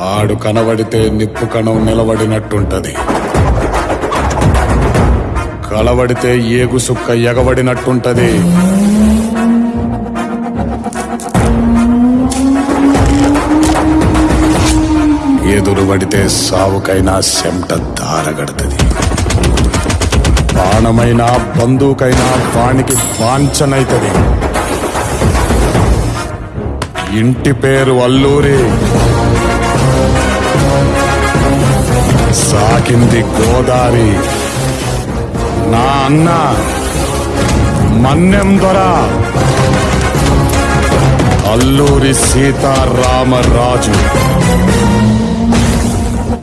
ఆడు కనబడితే నిప్పు కణం నిలబడినట్టుంటది. కలబడితే ఏగు సుక్క ఎగబడినట్టుంటది. ఎదురు పడితే సావుకైనా సెమట దారగడుతుంది బాణమైనా బంధువుకైనా వానికి వాంఛనైతుంది. ఇంటి పేరు అల్లూరి. సాకింది గోదారి నా అన్న మన్నెం దొర. అల్లూరి సీతారామరాజు.